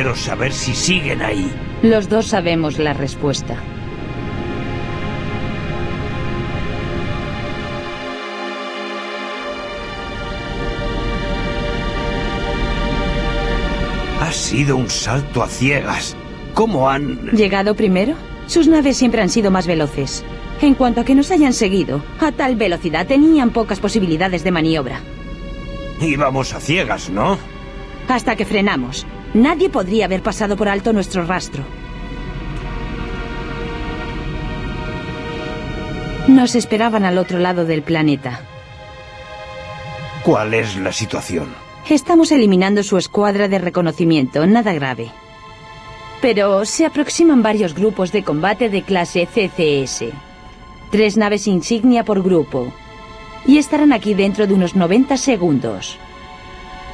Quiero saber si siguen ahí. Los dos sabemos la respuesta. Ha sido un salto a ciegas. ¿Cómo han...? ¿Llegado primero? Sus naves siempre han sido más veloces. En cuanto a que nos hayan seguido, a tal velocidad tenían pocas posibilidades de maniobra. Íbamos a ciegas, ¿no? Hasta que frenamos. Nadie podría haber pasado por alto nuestro rastro. Nos esperaban al otro lado del planeta. ¿Cuál es la situación? Estamos eliminando su escuadra de reconocimiento, nada grave. Pero se aproximan varios grupos de combate de clase CCS. Tres naves insignia por grupo. Y estarán aquí dentro de unos 90 segundos.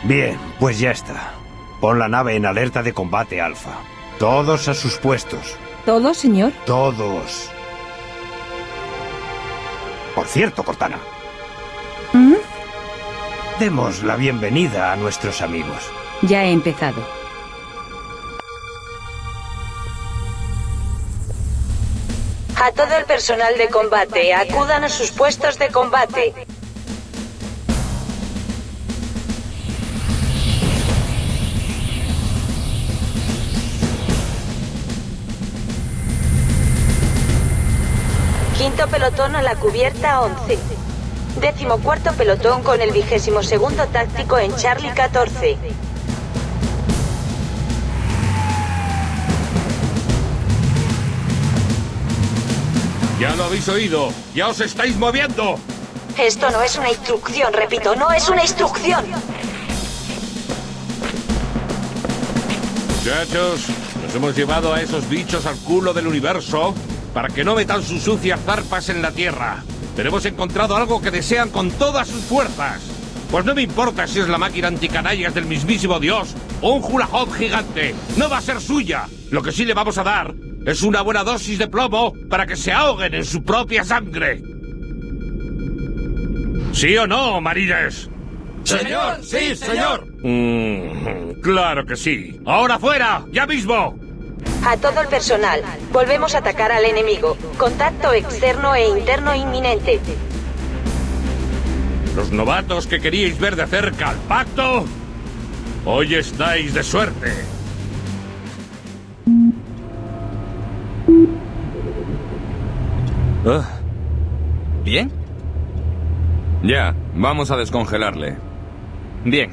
Bien, pues ya está. Pon la nave en alerta de combate, Alfa. Todos a sus puestos. ¿Todo, señor? Todos. Por cierto, Cortana, ¿Mm? demos la bienvenida a nuestros amigos. Ya he empezado. A todo el personal de combate, acudan a sus puestos de combate. Quinto pelotón a la cubierta 11. Décimo cuarto pelotón con el vigésimo segundo táctico en Charlie 14. Ya lo habéis oído. Ya os estáis moviendo. Esto no es una instrucción, repito, no es una instrucción. Muchachos, nos hemos llevado a esos bichos al culo del universo para que no metan sus sucias zarpas en la Tierra. Pero hemos encontrado algo que desean con todas sus fuerzas. Pues no me importa si es la máquina anticanallas del mismísimo Dios o un hula hoop gigante. No va a ser suya. Lo que sí le vamos a dar es una buena dosis de plomo para que se ahoguen en su propia sangre. ¿Sí o no, marines? Señor, sí, señor. Mm, claro que sí. ¡Ahora fuera! ¡Ya mismo! A todo el personal, volvemos a atacar al enemigo. Contacto externo e interno inminente. Los novatos que queríais ver de cerca al pacto, hoy estáis de suerte. Ah. ¿Bien? Ya, vamos a descongelarle. Bien.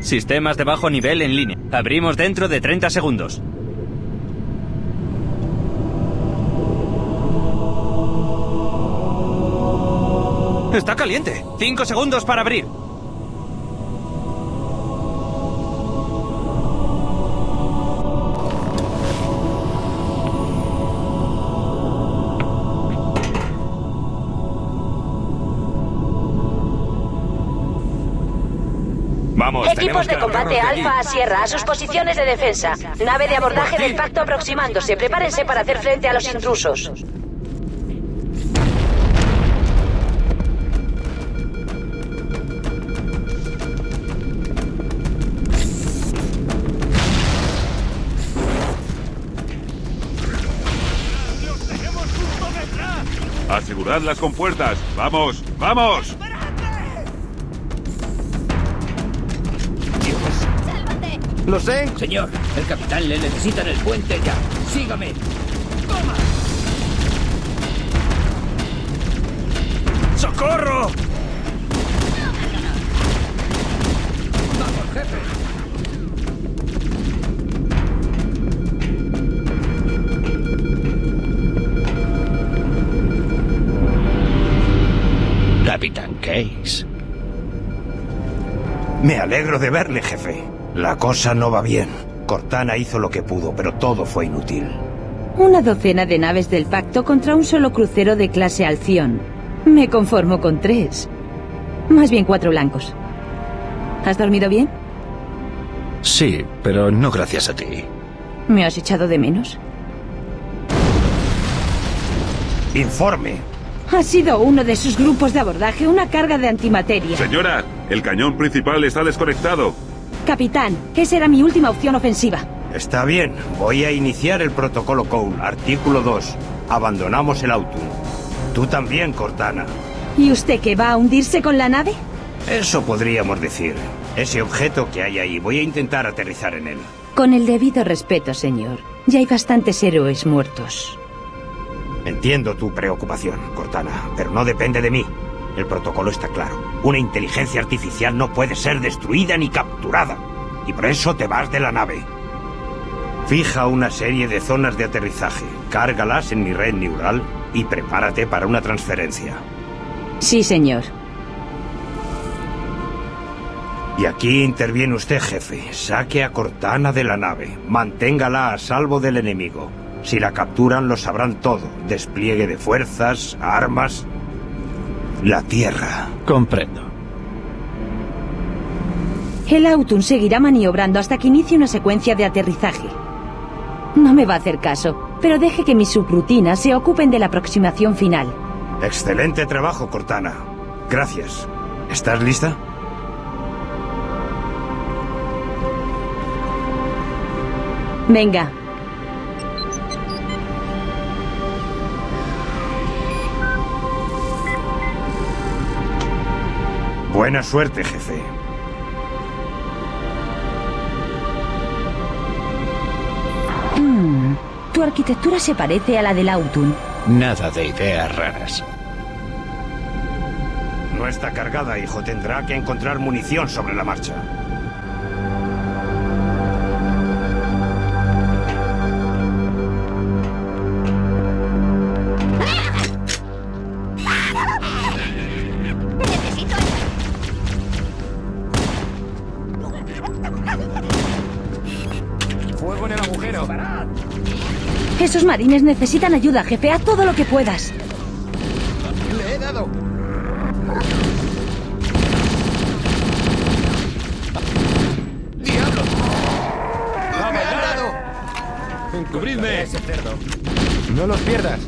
Sistemas de bajo nivel en línea. Abrimos dentro de 30 segundos. ¡Está caliente! ¡Cinco segundos para abrir! Vamos, Equipos de combate Alfa a. Sierra a sus posiciones de defensa. Nave de abordaje del pacto aproximándose. Prepárense para hacer frente a los intrusos. Asegurad las compuertas. ¡Vamos! ¡Vamos! Lo sé. Señor, el capitán le necesita en el puente ya. Sígame. ¡Toma! ¡Socorro! Case. Me alegro de verle, jefe. La cosa no va bien. Cortana hizo lo que pudo, pero todo fue inútil. Una docena de naves del pacto contra un solo crucero de clase Alción. Me conformo con tres. Más bien cuatro blancos. ¿Has dormido bien? Sí, pero no gracias a ti. ¿Me has echado de menos? Informe. Ha sido uno de sus grupos de abordaje una carga de antimateria. Señora, el cañón principal está desconectado. Capitán, esa era mi última opción ofensiva. Está bien. Voy a iniciar el protocolo Cole. Artículo 2. Abandonamos el auto. Tú también, Cortana. ¿Y usted qué va a hundirse con la nave? Eso podríamos decir. Ese objeto que hay ahí, voy a intentar aterrizar en él. Con el debido respeto, señor. Ya hay bastantes héroes muertos. Entiendo tu preocupación, Cortana, pero no depende de mí. El protocolo está claro. Una inteligencia artificial no puede ser destruida ni capturada. Y por eso te vas de la nave. Fija una serie de zonas de aterrizaje, cárgalas en mi red neural y prepárate para una transferencia. Sí, señor. Y aquí interviene usted, jefe. Saque a Cortana de la nave. Manténgala a salvo del enemigo. Si la capturan, lo sabrán todo. Despliegue de fuerzas, armas... La Tierra. Comprendo. El Autun seguirá maniobrando hasta que inicie una secuencia de aterrizaje. No me va a hacer caso, pero deje que mis subrutinas se ocupen de la aproximación final. Excelente trabajo, Cortana. Gracias. ¿Estás lista? Venga. Buena suerte, jefe. Mm, tu arquitectura se parece a la del Autun. Nada de ideas raras. No está cargada, hijo. Tendrá que encontrar munición sobre la marcha. Esos marines necesitan ayuda, jefe. Haz todo lo que puedas. Le he dado. ¡Diablo! ¡Me ha dado! ¡Cubridme! Ese cerdo. No los pierdas.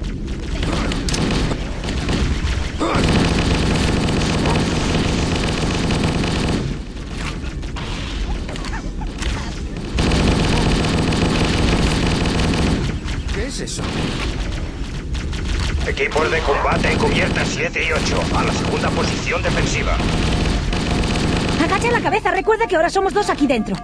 Eso? Equipos de combate en cubierta 7 y 8, a la segunda posición defensiva. Agacha la cabeza. Recuerda que ahora somos dos aquí dentro.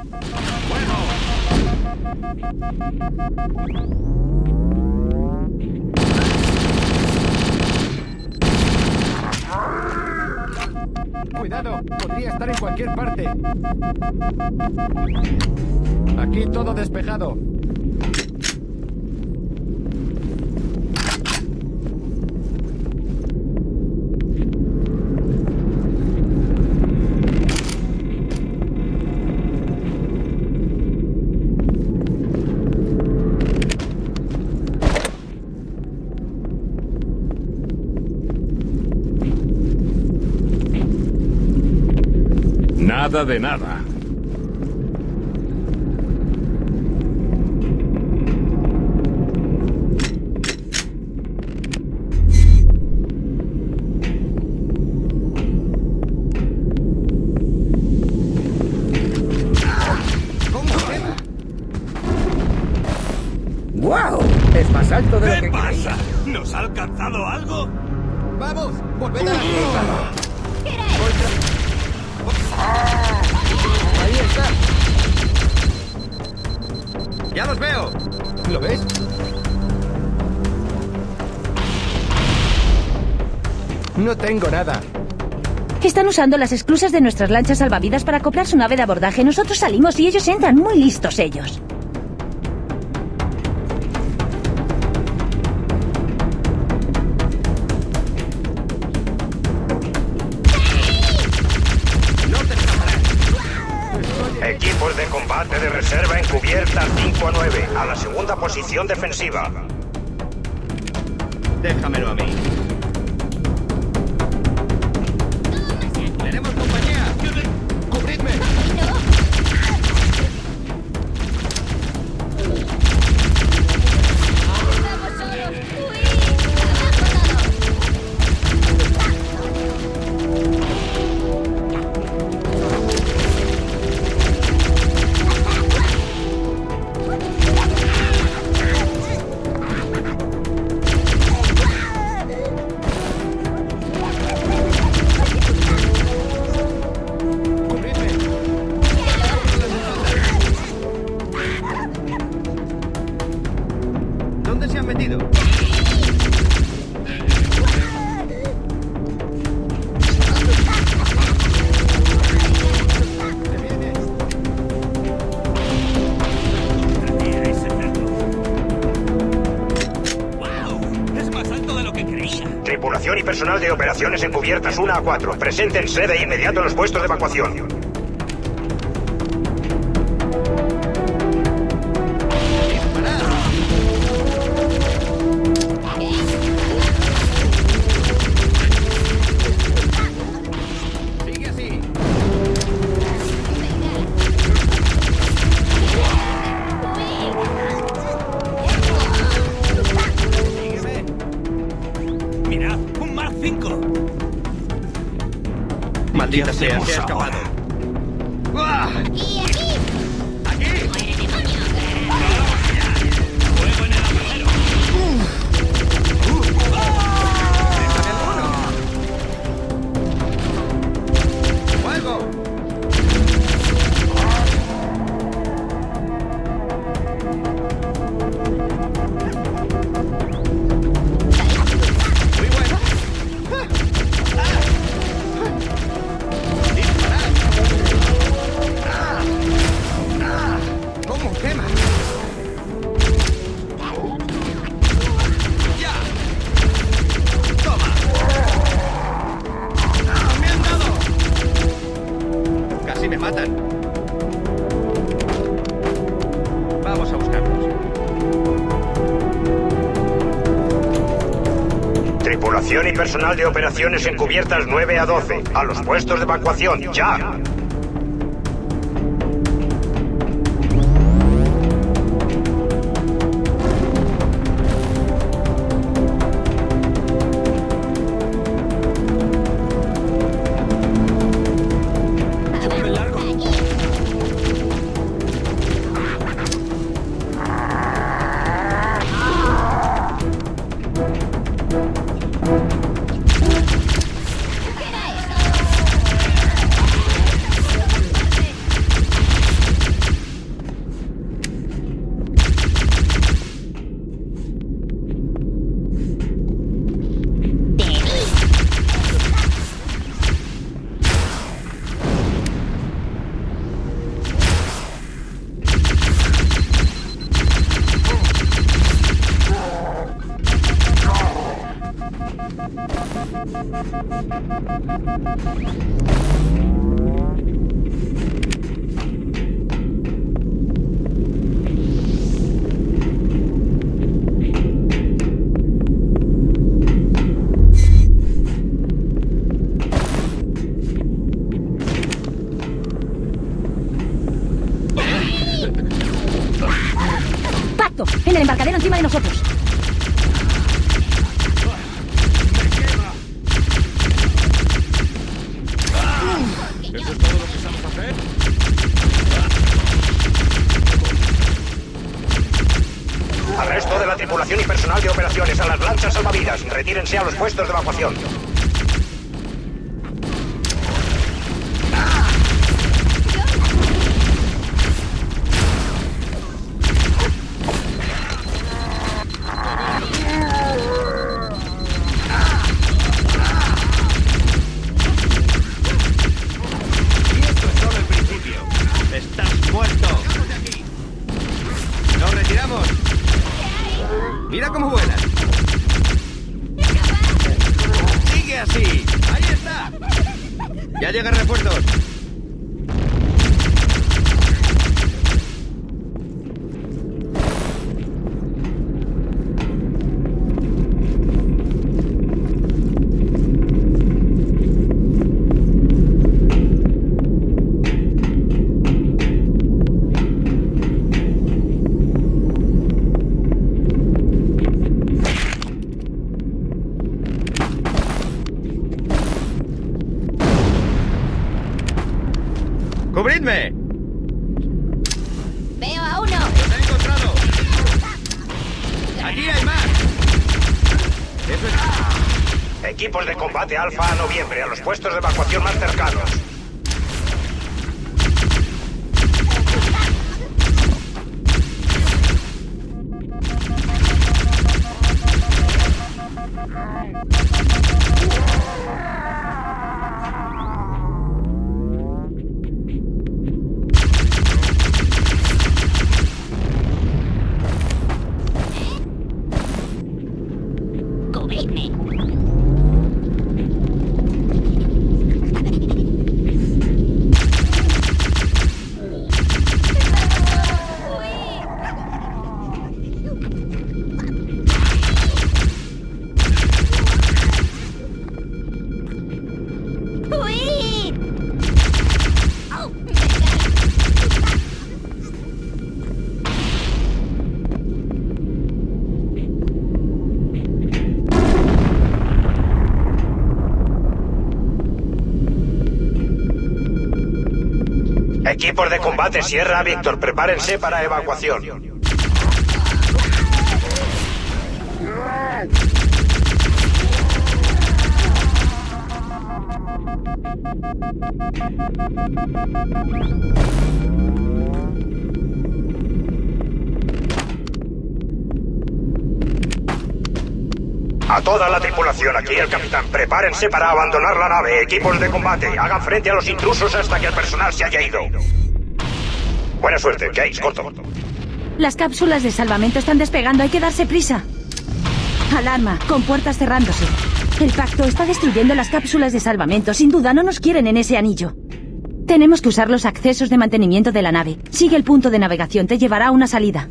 Cuidado, podría estar en cualquier parte. Aquí todo despejado. Nada de nada. ¡Wow! Es más alto de lo que creía. ¿Nos ha alcanzado algo? ¡Vamos! ¡Volved a la tierra! ¡Ahí está! ¡Ya los veo! ¿Lo ves? No tengo nada. Están usando las esclusas de nuestras lanchas salvavidas para acoplar su nave de abordaje. Nosotros salimos y ellos entran. Muy listos ellos. Combate de reserva encubierta 5 a 9, a la segunda posición defensiva. Déjamelo a mí. Operaciones encubiertas 1 a 4. Preséntense de inmediato en los puestos de evacuación. dentro. Personal de operaciones encubiertas 9 a 12, a los puestos de evacuación, ya. ¡Pacto! En el embarcadero encima de nosotros. ¿Eso es todo lo que sabes hacer? Al resto de la tripulación y personal de operaciones, a las lanchas salvavidas. Retírense a los puestos de evacuación. Y esto es solo el principio. ¡Estás muerto! ¡Nos retiramos! ¡Mira cómo vuelas! ¡Sigue así! ¡Ahí está! ¡Ya llegan refuerzos! ¡Seguidme! Veo a uno. ¡Los he encontrado! ¡Aquí hay más! Eso es... Equipos de combate Alfa a noviembre, a los puestos de Equipos de combate Sierra Víctor, prepárense para evacuación. A toda la tripulación, aquí el capitán, prepárense para abandonar la nave. Equipos de combate, hagan frente a los intrusos hasta que el personal se haya ido. Buena suerte, Jace, corto. Las cápsulas de salvamento están despegando, hay que darse prisa. Alarma, con puertas cerrándose. El pacto está destruyendo las cápsulas de salvamento. Sin duda no nos quieren en ese anillo. Tenemos que usar los accesos de mantenimiento de la nave. Sigue el punto de navegación, te llevará a una salida.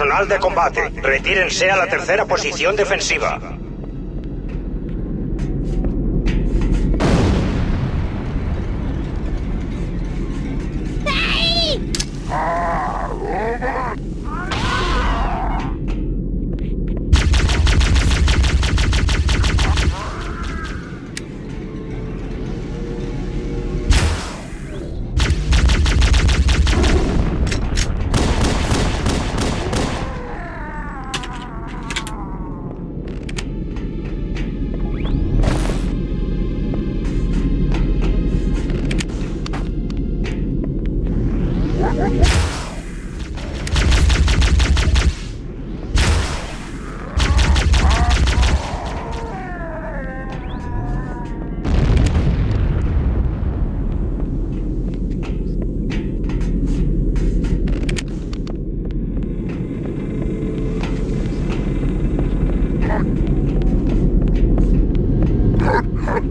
Personal de combate, retírense a la tercera posición defensiva.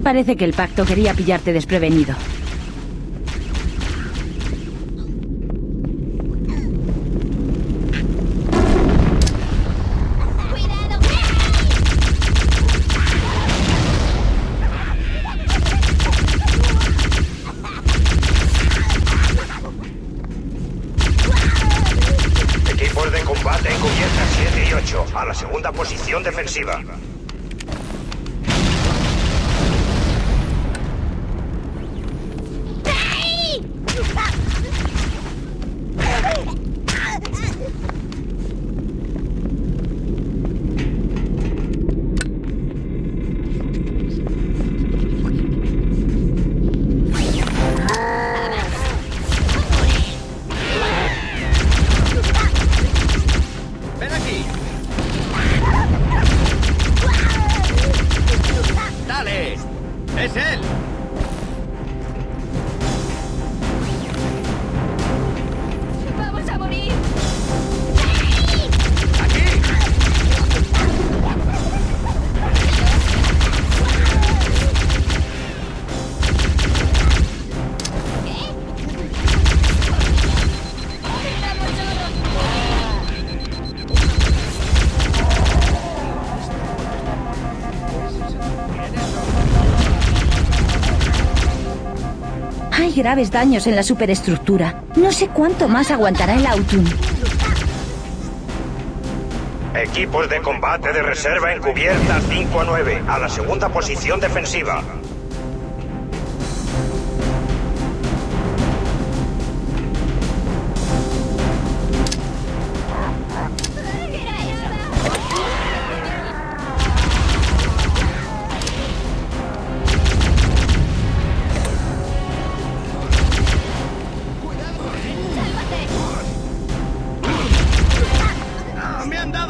Parece que el pacto quería pillarte desprevenido. Graves daños en la superestructura. No sé cuánto más aguantará el Autun. Equipos de combate de reserva encubiertas 5 a 9, a la segunda posición defensiva.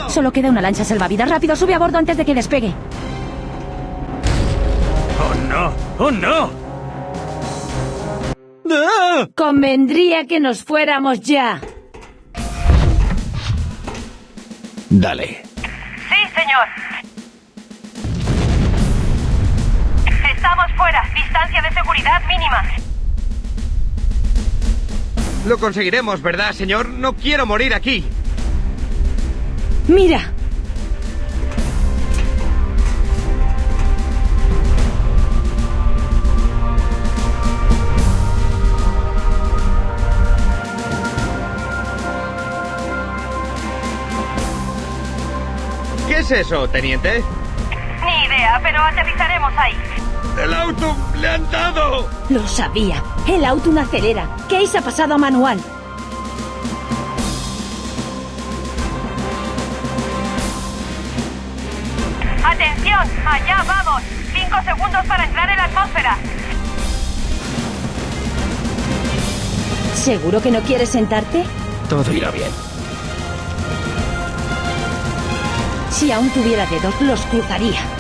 Solo queda una lancha salvavidas. Rápido, sube a bordo antes de que despegue. ¡Oh, no! ¡Oh, no! Convendría que nos fuéramos ya. Dale. Sí, señor. Estamos fuera. Distancia de seguridad mínima. Lo conseguiremos, ¿verdad, señor? No quiero morir aquí. Mira. ¿Qué es eso, teniente? Ni idea, pero aterrizaremos ahí. ¡El auto! ¡Le han dado! Lo sabía. El Autun acelera. Case ha pasado a manual. ¡Allá vamos! Cinco segundos para entrar en la atmósfera. ¿Seguro que no quieres sentarte? Todo irá bien. Si aún tuviera dedos, los cruzaría.